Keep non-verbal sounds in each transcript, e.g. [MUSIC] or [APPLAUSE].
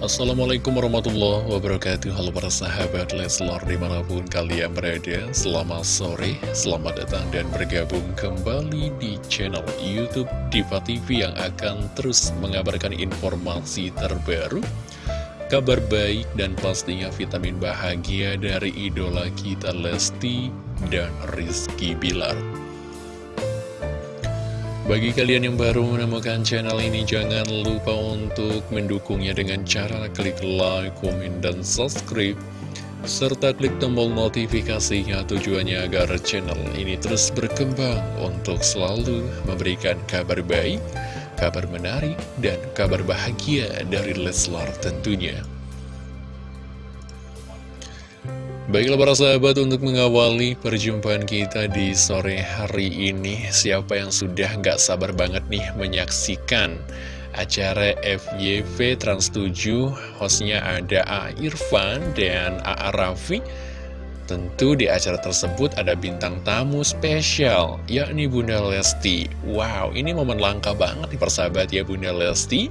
Assalamualaikum warahmatullahi wabarakatuh. Halo para sahabat Leslor di mana pun kalian berada Selamat sore, selamat datang dan bergabung kembali di channel Youtube Diva TV Yang akan terus mengabarkan informasi terbaru Kabar baik dan pastinya vitamin bahagia dari idola kita Lesti dan Rizky Bilar bagi kalian yang baru menemukan channel ini, jangan lupa untuk mendukungnya dengan cara klik like, komen, dan subscribe. Serta klik tombol notifikasinya tujuannya agar channel ini terus berkembang untuk selalu memberikan kabar baik, kabar menarik, dan kabar bahagia dari Leslar tentunya. Baiklah para sahabat untuk mengawali perjumpaan kita di sore hari ini Siapa yang sudah nggak sabar banget nih menyaksikan acara FYV Trans 7 Hostnya ada A. Irfan dan A. Raffi Tentu di acara tersebut ada bintang tamu spesial yakni Bunda Lesti Wow ini momen langka banget nih persahabat ya Bunda Lesti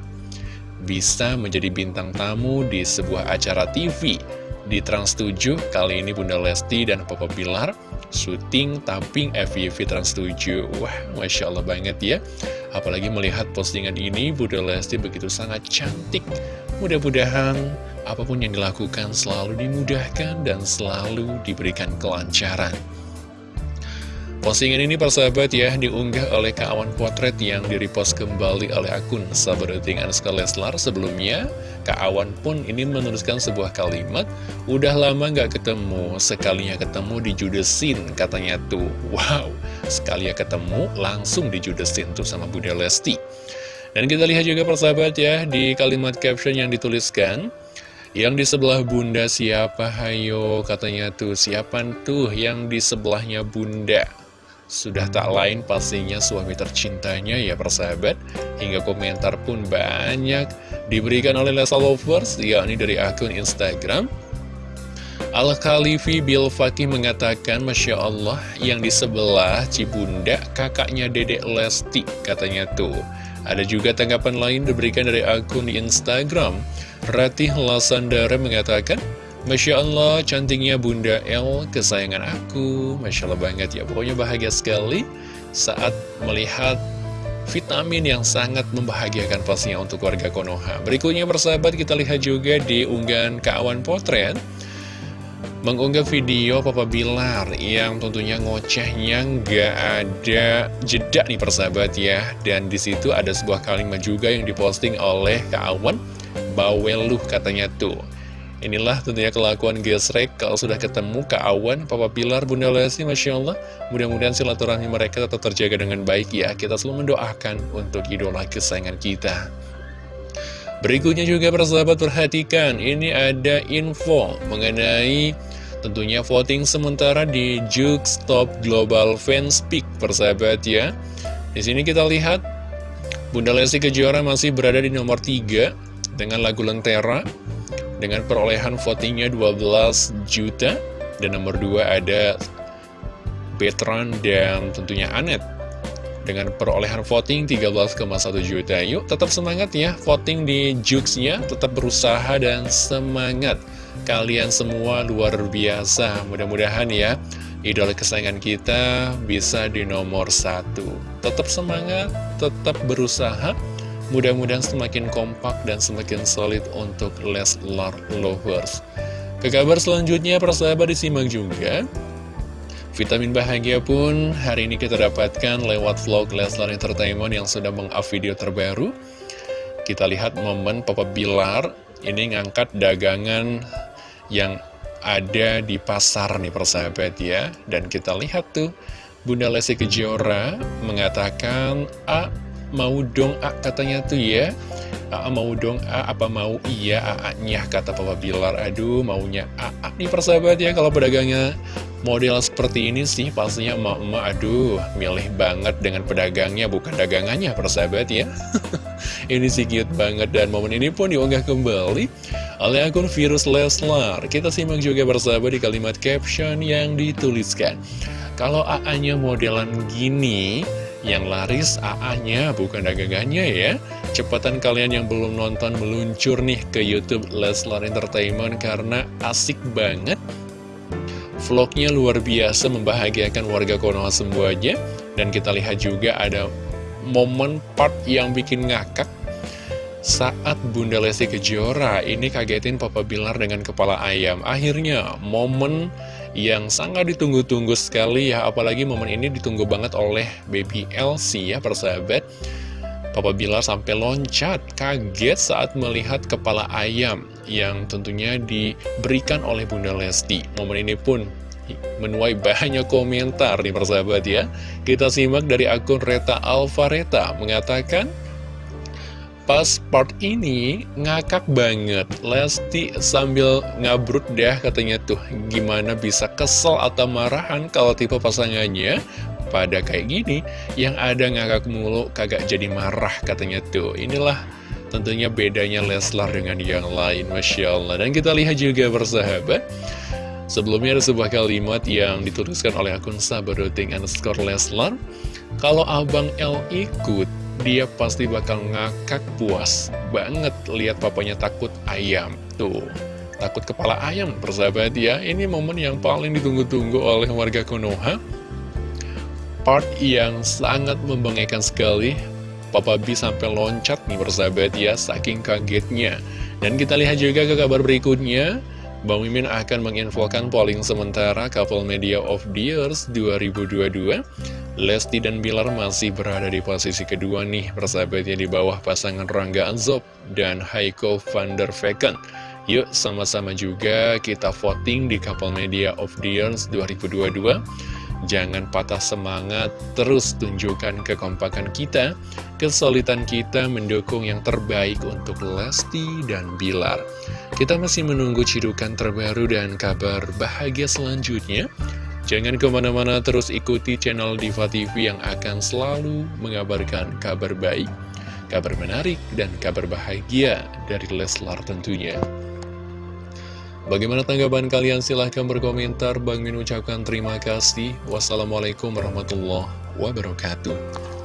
Bisa menjadi bintang tamu di sebuah acara TV di Trans 7, kali ini Bunda Lesti dan Papa Bilar syuting tapping FYV Trans 7. Wah, Masya Allah banget ya. Apalagi melihat postingan ini, Bunda Lesti begitu sangat cantik. Mudah-mudahan apa pun yang dilakukan selalu dimudahkan dan selalu diberikan kelancaran. Postingan ini persahabat ya diunggah oleh kawan potret yang direpost kembali oleh akun sahabat rating Anska Leslar sebelumnya. Kawan pun ini menuliskan sebuah kalimat Udah lama gak ketemu, sekalinya ketemu di judesin katanya tuh. Wow, sekalinya ketemu langsung di judesin tuh sama Bunda Lesti. Dan kita lihat juga persahabat ya di kalimat caption yang dituliskan yang di sebelah bunda siapa? Hayo katanya tuh. Siapa tuh yang di sebelahnya bunda sudah tak lain pastinya suami tercintanya ya persahabat. Hingga komentar pun banyak diberikan oleh Lesa Lovers yakni dari akun Instagram. Al-Khalifi Bil Fakih mengatakan Masya Allah yang di sebelah Cibunda kakaknya Dedek Lesti katanya tuh. Ada juga tanggapan lain diberikan dari akun di Instagram. Ratih Lasandara mengatakan Masya Allah, cantiknya Bunda El, kesayangan aku. Masya Allah banget ya, pokoknya bahagia sekali saat melihat vitamin yang sangat membahagiakan pastinya untuk warga Konoha. Berikutnya persahabat kita lihat juga di unggahan kawan potret. Mengunggah video Papa Bilar yang tentunya ngocehnya nggak ada jeda nih persahabat ya. Dan di situ ada sebuah kalimat juga yang diposting oleh kawan Baweluh katanya tuh. Inilah tentunya kelakuan gesrek kalau sudah ketemu Kak Awan, Papa Pilar, Bunda Lesti, Masya Allah. Mudah-mudahan silaturahmi mereka tetap terjaga dengan baik ya. Kita selalu mendoakan untuk idola kesayangan kita. Berikutnya juga persahabat perhatikan, ini ada info mengenai tentunya voting sementara di Jux Top Global Fans Peak persahabat ya. Di sini kita lihat Bunda Lesti Kejora masih berada di nomor 3 dengan lagu Lentera dengan perolehan votingnya 12 juta dan nomor 2 ada Betran dan tentunya Anet dengan perolehan voting 13,1 juta yuk tetap semangat ya. Voting di Juxnya tetap berusaha dan semangat. Kalian semua luar biasa. Mudah-mudahan ya idola kesayangan kita bisa di nomor satu. Tetap semangat tetap berusaha Mudah-mudahan semakin kompak dan semakin solid untuk Leslar Lovers. Ke kabar selanjutnya, persahabat disimak juga. Vitamin bahagia pun hari ini kita dapatkan lewat vlog Leslar Entertainment yang sudah meng-up video terbaru. Kita lihat momen Papa Bilar ini ngangkat dagangan yang ada di pasar nih persahabat ya. Dan kita lihat tuh Bunda Lesti Kejora mengatakan, A, mau dong A katanya tuh ya. A mau dong A apa mau iya A-nya kata Papa Bilar. Aduh maunya A, A nih persahabat ya kalau pedagangnya. Model seperti ini sih pastinya emak-emak aduh milih banget dengan pedagangnya bukan dagangannya persahabat ya. [LAUGHS] Ini sih cute banget dan momen ini pun diunggah kembali oleh akun Virus Leslar. Kita simak juga persahabat di kalimat caption yang dituliskan. Kalau AA-nya modelan gini Yang laris AA-nya bukan dagangannya ya. Cepatan kalian yang belum nonton meluncur nih ke Youtube Leslar Entertainment Karena asik banget. Vlognya luar biasa membahagiakan warga Konoha semuanya Dan kita lihat juga ada momen part yang bikin ngakak. Saat Bunda Lesti Kejora ini kagetin Papa Bilar dengan kepala ayam. Akhirnya momen yang sangat ditunggu-tunggu sekali ya, apalagi momen ini ditunggu banget oleh Baby Elsie ya persahabat. Papa Bilar sampai loncat, kaget saat melihat kepala ayam yang tentunya diberikan oleh Bunda Lesti. Momen ini pun menuai banyak komentar nih persahabat ya. Kita simak dari akun Reta Alvareta mengatakan, Pas part ini ngakak banget. Lesti sambil ngabrut dah katanya tuh Gimana bisa kesel atau marahan kalau tipe pasangannya Pada kayak gini. Yang ada ngakak mulu kagak jadi marah katanya tuh. Inilah tentunya bedanya Leslar dengan yang lain Masya Allah. Dan kita lihat juga bersahabat Sebelumnya ada sebuah kalimat yang dituliskan oleh akun sabadoting underscore Leslar. Kalau Abang L ikut dia pasti bakal ngakak puas banget lihat papanya takut ayam. Tuh, takut kepala ayam, persahabat ya. Ini momen yang paling ditunggu-tunggu oleh warga Konoha. Part yang sangat membanggakan sekali. Papa B sampai loncat nih persahabat ya, saking kagetnya. Dan kita lihat juga ke kabar berikutnya. Bang Mimin akan menginfokan polling sementara Couple Media of the Years 2022 Lesti dan Bilar masih berada di posisi kedua nih persahabatnya di bawah pasangan Rangga Anzop dan Heiko van der Vecken Yuk sama-sama juga kita voting di Couple Media of the Years 2022 Jangan patah semangat, terus tunjukkan kekompakan kita, kesulitan kita mendukung yang terbaik untuk Lesti dan Bilar. Kita masih menunggu cidukan terbaru dan kabar bahagia selanjutnya. Jangan ke mana-mana terus ikuti channel Diva TV yang akan selalu mengabarkan kabar baik, kabar menarik, dan kabar bahagia dari Leslar tentunya. Bagaimana tanggapan kalian? Silahkan berkomentar. Bang Min ucapkan terima kasih. Wassalamualaikum warahmatullahi wabarakatuh.